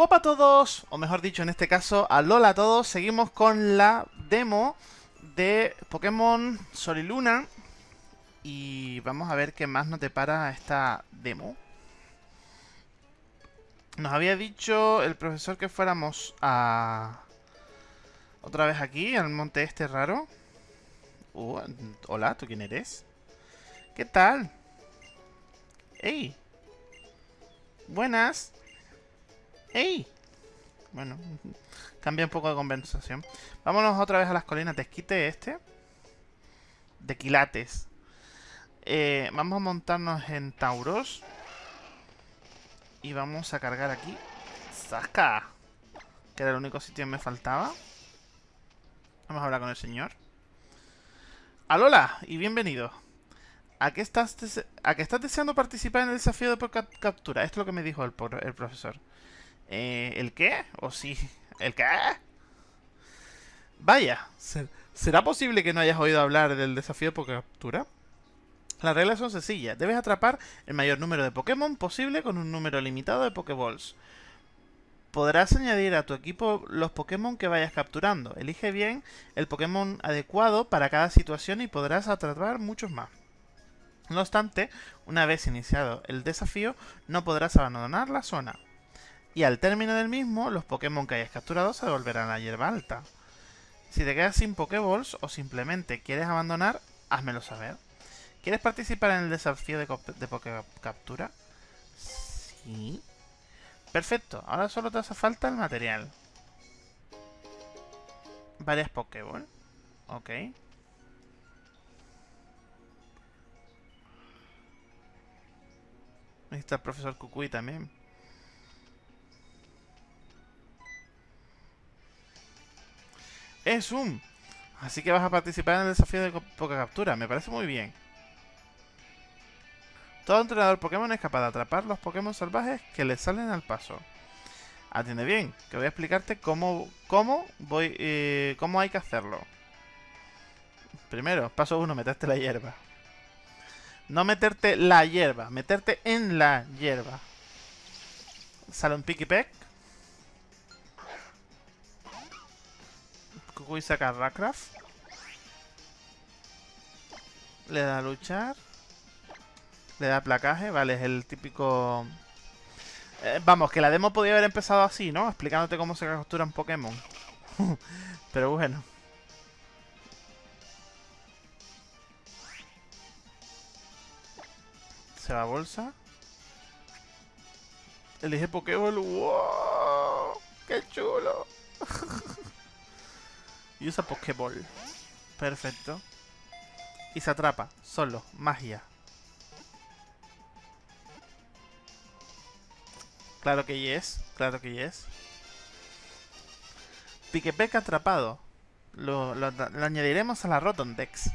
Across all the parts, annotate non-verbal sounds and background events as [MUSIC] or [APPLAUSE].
Guapa a todos, o mejor dicho en este caso, alola a todos, seguimos con la demo de Pokémon Sol y Luna y vamos a ver qué más nos depara esta demo. Nos había dicho el profesor que fuéramos a... Otra vez aquí, al monte este raro. Uh, hola, ¿tú quién eres? ¿Qué tal? ¡Ey! Buenas. ¡Ey! Bueno, cambia un poco de conversación. Vámonos otra vez a las colinas de esquite este. De quilates. Eh, vamos a montarnos en Tauros. Y vamos a cargar aquí. ¡Saca! Que era el único sitio que me faltaba. Vamos a hablar con el señor. Alola, y bienvenido. ¿A qué, estás ¿A qué estás deseando participar en el desafío de captura? Esto es lo que me dijo el, el profesor. Eh, ¿El qué? ¿O sí? ¿El qué? Vaya, ¿será posible que no hayas oído hablar del desafío de captura? Las reglas son sencillas. Debes atrapar el mayor número de Pokémon posible con un número limitado de Pokéballs. Podrás añadir a tu equipo los Pokémon que vayas capturando. Elige bien el Pokémon adecuado para cada situación y podrás atrapar muchos más. No obstante, una vez iniciado el desafío, no podrás abandonar la zona. Y al término del mismo, los Pokémon que hayas capturado se devolverán a la hierba alta. Si te quedas sin Pokéballs o simplemente quieres abandonar, házmelo saber. ¿Quieres participar en el desafío de, de Captura? Sí. Perfecto, ahora solo te hace falta el material. Varias Pokéball. Ok. Ahí el profesor Kukui también. Es un... Así que vas a participar en el desafío de Captura. Me parece muy bien. Todo entrenador Pokémon es capaz de atrapar los Pokémon salvajes que le salen al paso. Atiende bien, que voy a explicarte cómo, cómo, voy, eh, cómo hay que hacerlo. Primero, paso uno, meterte la hierba. No meterte la hierba, meterte en la hierba. Sale un Pikipek. Kukui saca Rackraft. Le da a luchar. Le da placaje, vale, es el típico... Eh, vamos, que la demo podía haber empezado así, ¿no? Explicándote cómo se capturan Pokémon. [LAUGHS] Pero bueno. Se va a bolsa. Elige Pokéball. ¡Wow! ¡Qué chulo! [LAUGHS] y usa Pokéball. Perfecto. Y se atrapa. Solo. Magia. Claro que yes, claro que yes. Piquepec atrapado. Lo, añadiremos a la Rotondex.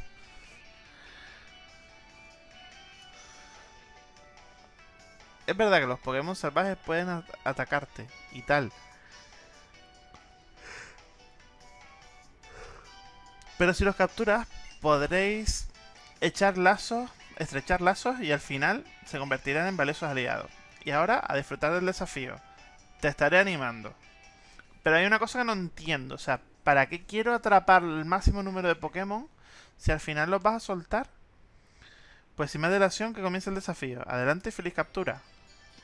Es verdad que los Pokémon salvajes pueden atacarte y tal. Pero si los capturas, podréis echar lazos, estrechar lazos y al final se convertirán en valiosos aliados. Y ahora a disfrutar del desafío. Te estaré animando. Pero hay una cosa que no entiendo. O sea, ¿para qué quiero atrapar el máximo número de Pokémon si al final los vas a soltar? Pues sin más dilación que comience el desafío. Adelante y feliz captura.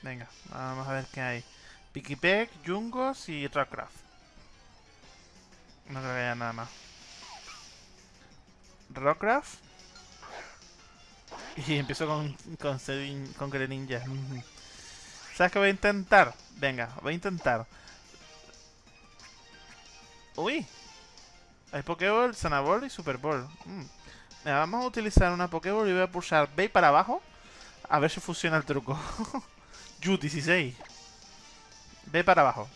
Venga, vamos a ver qué hay. Pikipek, Jungos y Rockcraft. No creo que haya nada más. Rockcraft. [LAUGHS] Y empiezo con, con, con Greninja. ¿Sabes qué voy a intentar? Venga, voy a intentar. Uy. Hay Pokéball, Sanaball y Super Ball. Mm. vamos a utilizar una Pokéball y voy a pulsar B para abajo. A ver si funciona el truco. [LAUGHS] Yu, 16. B para abajo.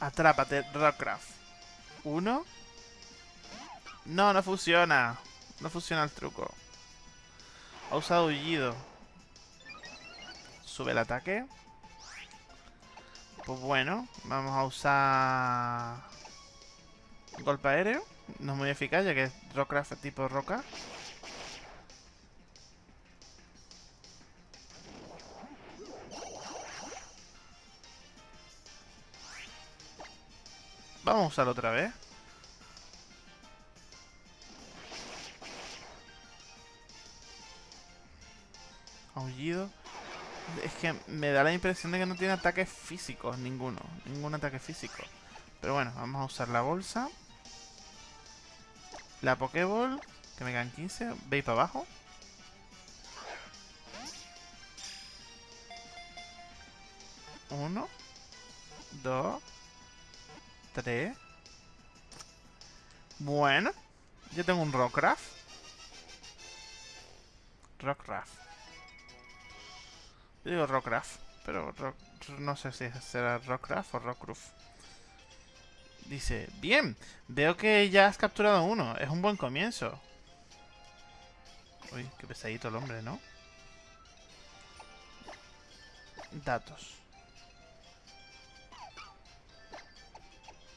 Atrápate, Rockcraft. Uno. No, no funciona. No funciona el truco. Ha usado Ullido. Sube el ataque. Pues bueno, vamos a usar... Golpe aéreo. No es muy eficaz, ya que es Rockcraft tipo roca. Vamos a usarlo otra vez. Es que me da la impresión de que no tiene ataques físicos, ninguno. Ningún ataque físico. Pero bueno, vamos a usar la bolsa. La Pokéball, que me quedan 15. Veis para abajo. Uno. Dos. Tres. Bueno. Yo tengo un Rockcraft. Rockcraft. Yo digo Rockcraft, pero no sé si será Rockcraft o Rockcraft. Dice, bien, veo que ya has capturado uno. Es un buen comienzo. Uy, qué pesadito el hombre, ¿no? Datos.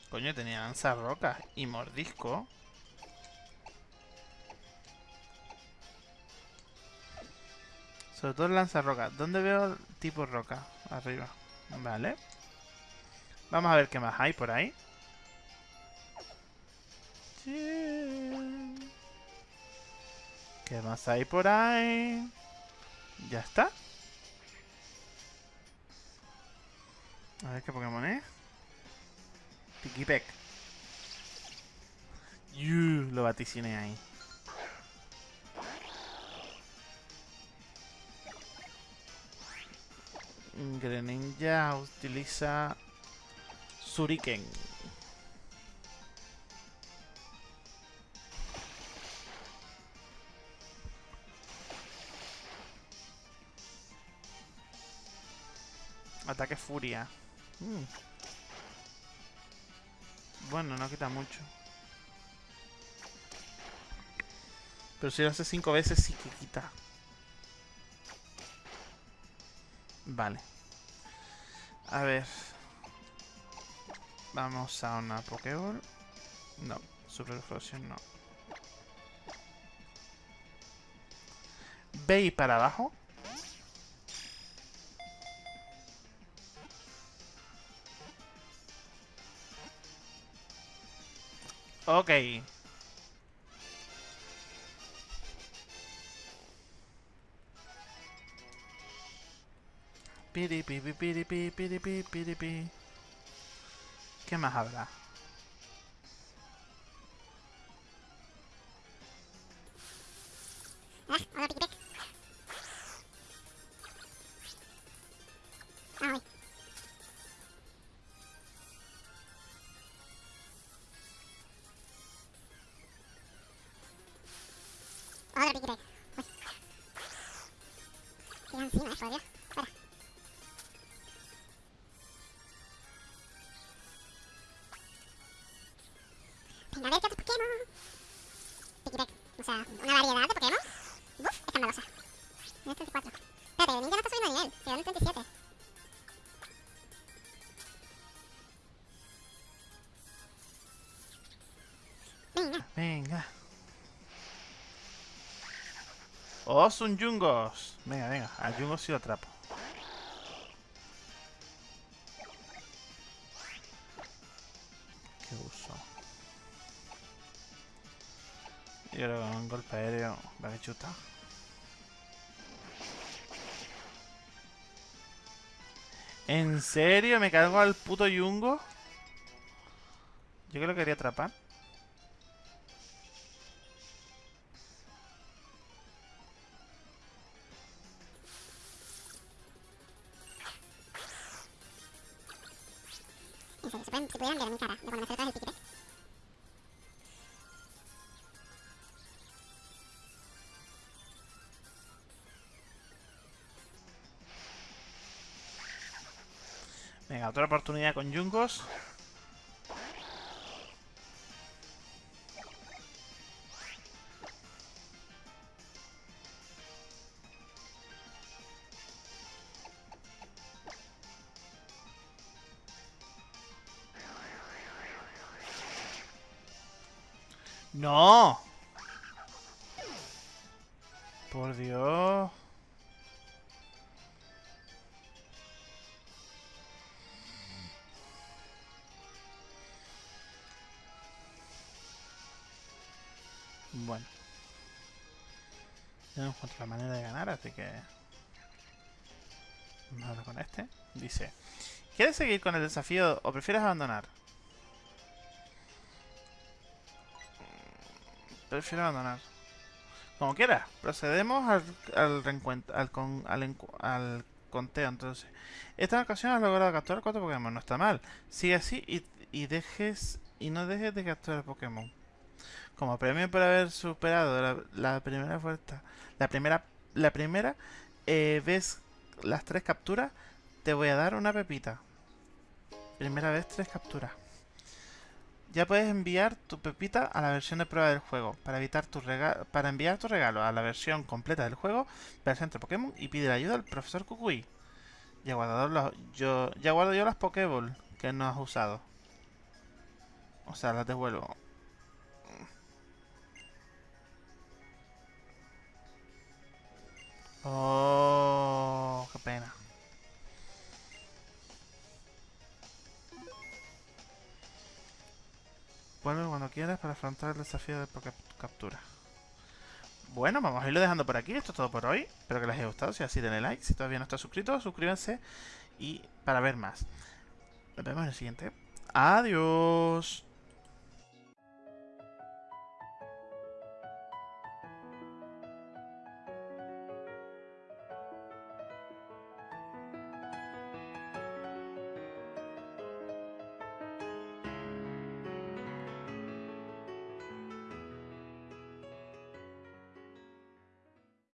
Coño, tenía lanza roca y mordisco. Sobre todo lanza roca. ¿Dónde veo tipo roca? Arriba. Vale. Vamos a ver qué más hay por ahí. ¿Qué más hay por ahí? Ya está. A ver qué Pokémon es. Tikipek. Yuh, lo vaticiné ahí. Greninja utiliza Suriken. Ataque furia. Mm. Bueno, no quita mucho. Pero si lo hace cinco veces sí que quita. Vale. A ver. Vamos a una Pokéball. No, Super Fusion no. Ve para abajo. Ok. Piripi, piripi, piripi, piripi. ¿Qué más habrá? Ah, Pikipek. Ah. Qué encima, eh, Oh, son Jungos. Venga, venga. A Jungos sí lo atrapo. ¿Qué uso? Yo creo que un golpe aéreo va que chuta. ¿En serio? ¿Me cargo al puto Yungo? Yo que lo quería atrapar. En serio, se, pueden, se pudieran ver mi cara de cuando me acercas el Pikipek. Venga, otra oportunidad con Jungos. ¡No! Por Dios... Bueno. Ya no encuentro la manera de ganar, así que... Vamos a con este. Dice... ¿Quieres seguir con el desafío o prefieres abandonar? Prefiero abandonar. Como quieras. Procedemos al, al reencuentro, al, con, al, conteo, entonces. Esta ocasión has logrado capturar cuatro Pokémon. No está mal. Sigue así y, y dejes... Y no dejes de capturar Pokémon. Como premio por haber superado la, la primera vuelta, la primera, la primera eh, vez las tres capturas, te voy a dar una pepita. Primera vez tres capturas. Ya puedes enviar tu pepita a la versión de prueba del juego. Para evitar tu para enviar tu regalo a la versión completa del juego, ve al centro Pokémon y pide la ayuda al profesor Kukui. Ya guardo, los- yo, ya guardo yo las Pokéball que no has usado. O sea, las devuelvo. Oh, Quieras para afrontar el desafío de captura. Bueno, vamos a irlo dejando por aquí. Esto es todo por hoy. Espero que les haya gustado. Si así, denle like. Si todavía no estás suscrito, suscríbanse. Y para ver más. Nos vemos en el siguiente. Adiós.